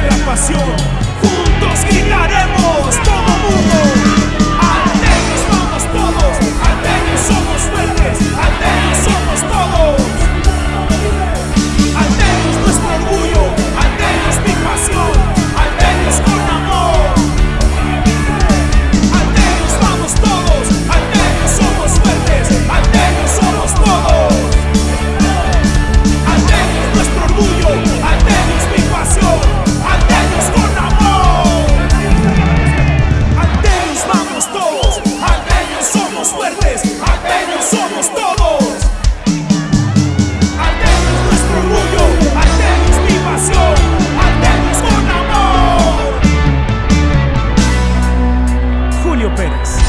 nuestra pasión. minutes.